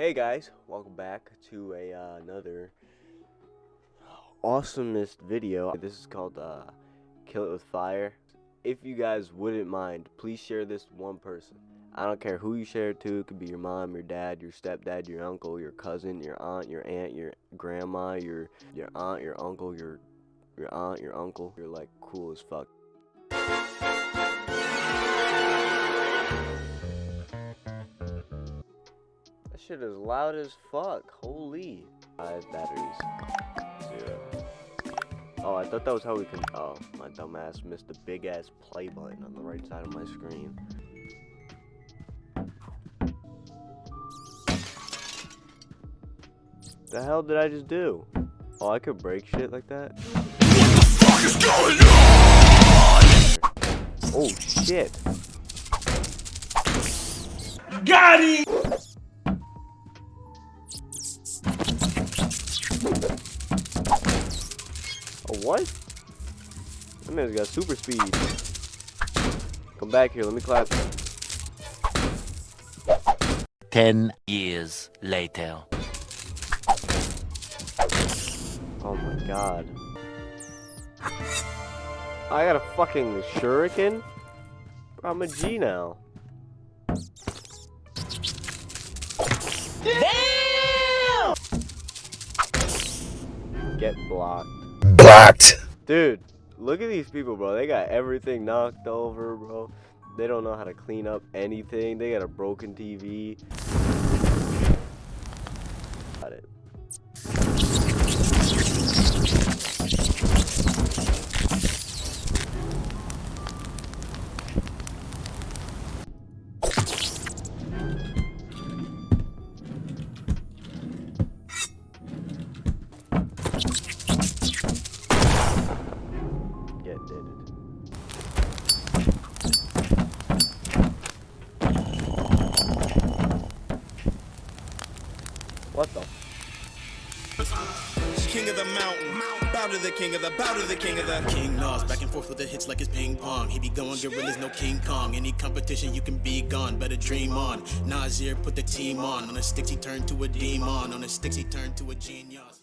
Hey guys, welcome back to a uh, another awesomest video. This is called uh, Kill It With Fire. If you guys wouldn't mind, please share this one person. I don't care who you share it to. It could be your mom, your dad, your stepdad, your uncle, your cousin, your aunt, your aunt, your grandma, your your aunt, your uncle, your your aunt, your uncle. You're like cool as fuck. That shit is loud as fuck. Holy. Five batteries. Zero. Oh, I thought that was how we can. Oh, my dumbass missed the big ass play button on the right side of my screen. The hell did I just do? Oh, I could break shit like that? Oh shit. Got it! What? That man's got super speed. Come back here, let me clap. Ten years later. Oh my god. I got a fucking shuriken? Bro, I'm a G now. Damn! Get blocked. Dude, look at these people, bro. They got everything knocked over, bro. They don't know how to clean up anything. They got a broken TV. What the? King of the mountain, bow to the king of the, bow to the king of the. King Nas, back and forth with the hits like it's ping pong. He be going gorillas, no King Kong. Any competition, you can be gone. Better dream on. Nasir put the team on. On the sticks, he turned to a demon. On the sticks, he turned to a genius.